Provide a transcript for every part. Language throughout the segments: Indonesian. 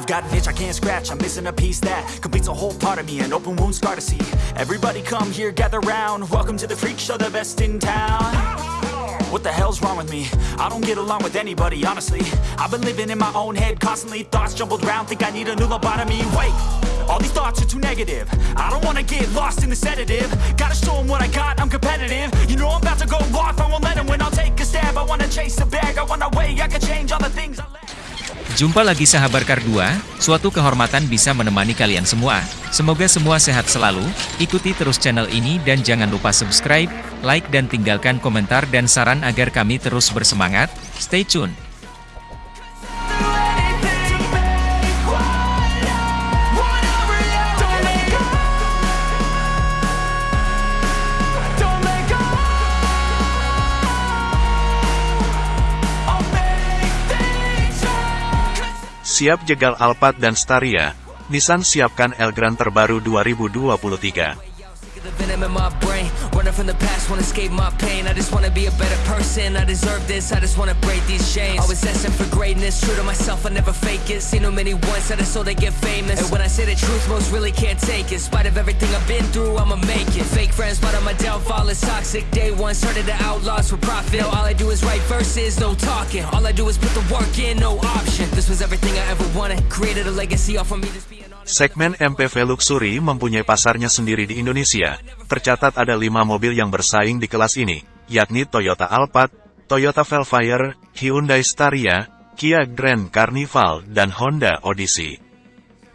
I've got an itch I can't scratch, I'm missing a piece that completes a whole part of me, an open wound scar to see. Everybody come here, gather round. Welcome to the freak show, the best in town. What the hell's wrong with me? I don't get along with anybody, honestly. I've been living in my own head constantly, thoughts jumbled round, think I need a new lobotomy. Wait, all these thoughts are too negative. I don't wanna get lost in the sedative. Gotta show 'em what I got, I'm competitive. You know I'm about to go off, I won't let let 'em win. I'll take a stab, I wanna chase a bag, I wanna weigh, I can change all the things I let. Jumpa lagi sahabat Kar 2, suatu kehormatan bisa menemani kalian semua. Semoga semua sehat selalu, ikuti terus channel ini dan jangan lupa subscribe, like dan tinggalkan komentar dan saran agar kami terus bersemangat. Stay tune! Siap jegal Alphard dan Staria, Nissan siapkan Elgrand terbaru 2023. The venom in my brain, running from the past, wanna escape my pain. I just wanna be a better person. I deserve this. I just wanna break these chains. Always asking for greatness, true to myself. I never fake it. Seen no many ones that I so they get famous. And when I say the truth, most really can't take it. In spite of everything I've been through, I'ma make it. Fake friends, but on my downfall is toxic. Day one started the outlaws for profit. All I do is write verses, no talking. All I do is put the work in, no option. This was everything I ever wanted. Created a legacy off of me. Segmen MPV Luxury mempunyai pasarnya sendiri di Indonesia. Tercatat ada lima mobil yang bersaing di kelas ini, yakni Toyota Alphard, Toyota Velfire, Hyundai Staria, Kia Grand Carnival, dan Honda Odyssey.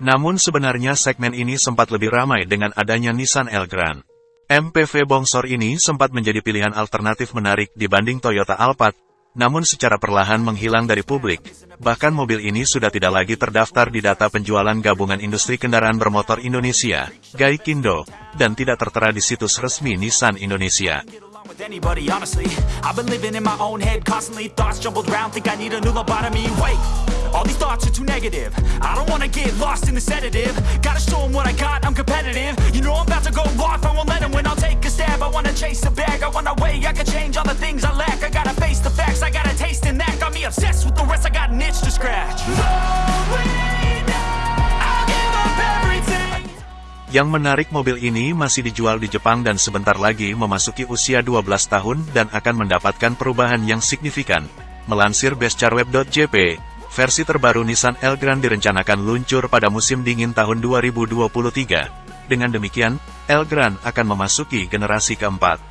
Namun sebenarnya segmen ini sempat lebih ramai dengan adanya Nissan Elgrand. MPV bongsor ini sempat menjadi pilihan alternatif menarik dibanding Toyota Alphard, namun secara perlahan menghilang dari publik. Bahkan mobil ini sudah tidak lagi terdaftar di data penjualan gabungan industri kendaraan bermotor Indonesia, Gaikindo, dan tidak tertera di situs resmi Nissan Indonesia. With anybody, honestly. I've been living in my own head constantly, thoughts jumbled round, think I need a new lobotomy. Wait, all these thoughts are too negative. I don't wanna get lost in the sedative. Gotta show 'em what I got, I'm competitive. You know I'm about to go off, I won't let 'em win. I'll take a stab, I wanna chase a bag, I wanna weigh, I can change all the things I lack. I gotta face the facts, I got a taste in that. Yang menarik mobil ini masih dijual di Jepang dan sebentar lagi memasuki usia 12 tahun dan akan mendapatkan perubahan yang signifikan. Melansir bestcarweb.jp, versi terbaru Nissan Elgrand direncanakan luncur pada musim dingin tahun 2023. Dengan demikian, Elgrand akan memasuki generasi keempat.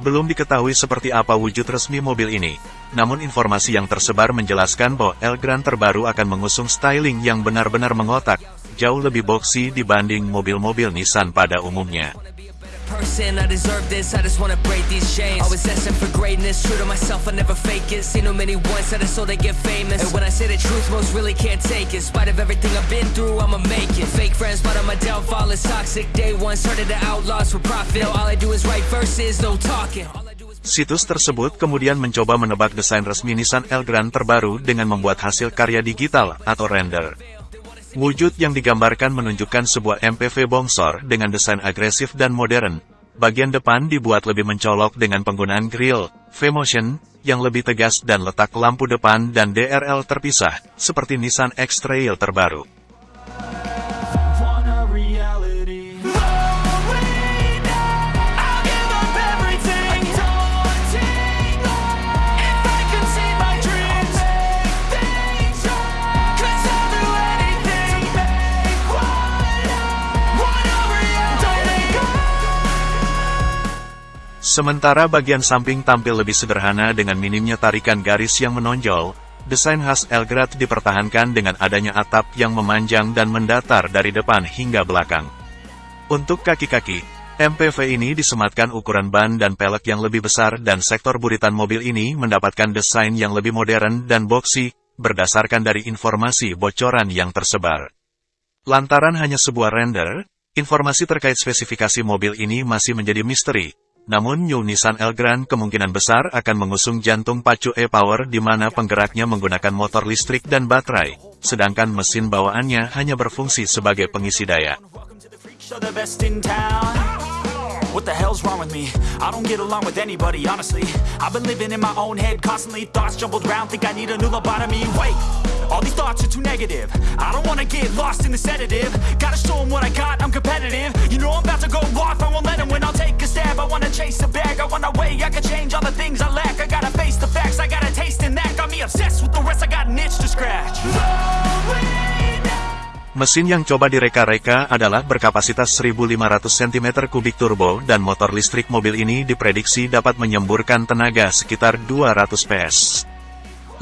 Belum diketahui seperti apa wujud resmi mobil ini, namun informasi yang tersebar menjelaskan bahwa Elgrand terbaru akan mengusung styling yang benar-benar mengotak, jauh lebih boxy dibanding mobil-mobil Nissan pada umumnya. Situs tersebut kemudian mencoba menebak desain resmi Nissan Elgrand terbaru dengan membuat hasil karya digital atau render. Wujud yang digambarkan menunjukkan sebuah MPV bongsor dengan desain agresif dan modern. Bagian depan dibuat lebih mencolok dengan penggunaan grill, V-Motion, yang lebih tegas dan letak lampu depan dan DRL terpisah, seperti Nissan X-Trail terbaru. Sementara bagian samping tampil lebih sederhana dengan minimnya tarikan garis yang menonjol, desain khas Elgrand dipertahankan dengan adanya atap yang memanjang dan mendatar dari depan hingga belakang. Untuk kaki-kaki, MPV ini disematkan ukuran ban dan pelek yang lebih besar dan sektor buritan mobil ini mendapatkan desain yang lebih modern dan boxy, berdasarkan dari informasi bocoran yang tersebar. Lantaran hanya sebuah render, informasi terkait spesifikasi mobil ini masih menjadi misteri. Namun New Nissan Elgrand kemungkinan besar akan mengusung jantung pacu e-Power di mana penggeraknya menggunakan motor listrik dan baterai, sedangkan mesin bawaannya hanya berfungsi sebagai pengisi daya. What the hell's wrong with me? I don't get along with anybody, honestly. I've been living in my own head constantly Thoughts jumbled round, think I need a new lobotomy. Wait, all these thoughts are too negative. I don't wanna get lost in the sedative. Gotta show 'em what I got, I'm competitive. You know I'm about to go off, I won't let 'em win I'll take a stab, I wanna chase a bag I wanna weigh, I can change all the things I lack. I gotta face the facts, I got a taste in that. Got me obsessed with the rest, I got an itch to scratch Mesin yang coba direka-reka adalah berkapasitas 1500 cm3 turbo dan motor listrik mobil ini diprediksi dapat menyemburkan tenaga sekitar 200 PS.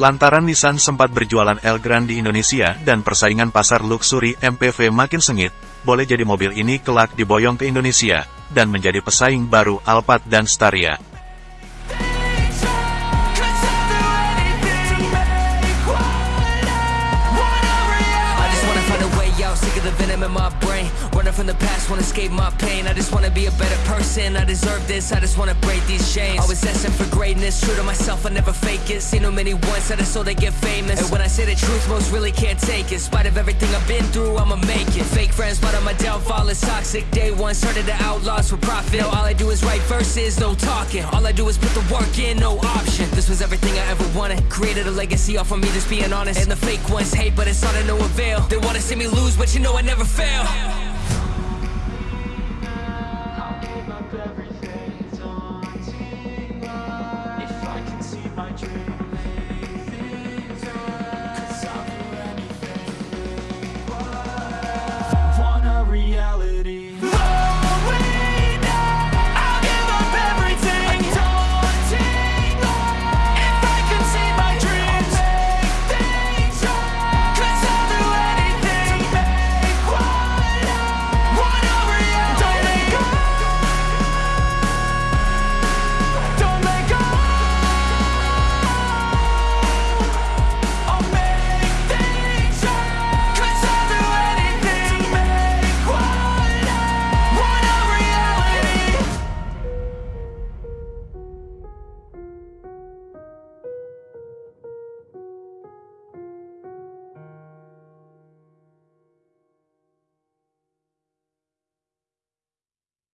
Lantaran Nissan sempat berjualan Elgrand di Indonesia dan persaingan pasar luxury MPV makin sengit, boleh jadi mobil ini kelak diboyong ke Indonesia, dan menjadi pesaing baru Alphard dan Staria. From the past, wanna escape my pain. I just wanna be a better person. I deserve this, I just wanna break these chains. Always asking for greatness, true to myself, I never fake it. Seen too many once that I so they get famous. And when I say the truth, most really can't take it. In spite of everything I've been through, I'ma make it. Fake friends, but on my downfall is toxic. Day one started the outlaws for profit. Now all I do is write verses, no talking. All I do is put the work in, no option. This was everything I ever wanted. Created a legacy off of me, just being honest. And the fake ones hate, but it's all to no avail. They wanna see me lose, but you know I never fail.